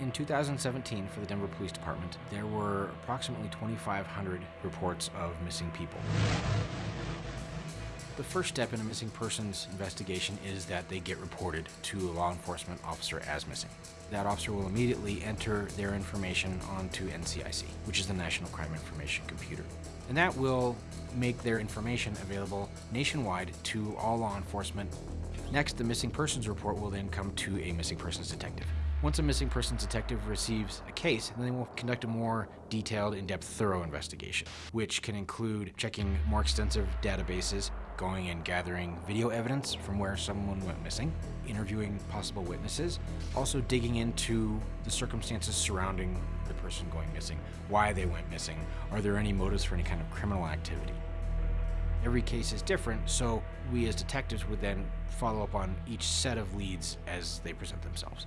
In 2017, for the Denver Police Department, there were approximately 2,500 reports of missing people. The first step in a missing persons investigation is that they get reported to a law enforcement officer as missing. That officer will immediately enter their information onto NCIC, which is the National Crime Information Computer. And that will make their information available nationwide to all law enforcement. Next, the missing persons report will then come to a missing persons detective. Once a missing persons detective receives a case, then they will conduct a more detailed, in-depth, thorough investigation, which can include checking more extensive databases, going and gathering video evidence from where someone went missing, interviewing possible witnesses, also digging into the circumstances surrounding the person going missing, why they went missing, are there any motives for any kind of criminal activity. Every case is different, so we as detectives would then follow up on each set of leads as they present themselves.